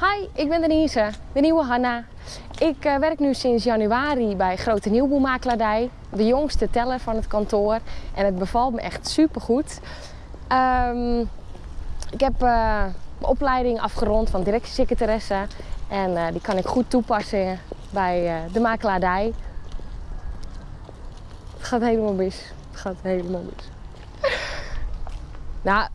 Hi, ik ben Denise, de nieuwe Hanna. Ik uh, werk nu sinds januari bij Grote Nieuwboelmakelaardij, de jongste teller van het kantoor. En het bevalt me echt supergoed. Um, ik heb uh, mijn opleiding afgerond van directiesecretaresse en uh, die kan ik goed toepassen bij de makelaardij. Het gaat helemaal mis. Het gaat helemaal mis. Nou,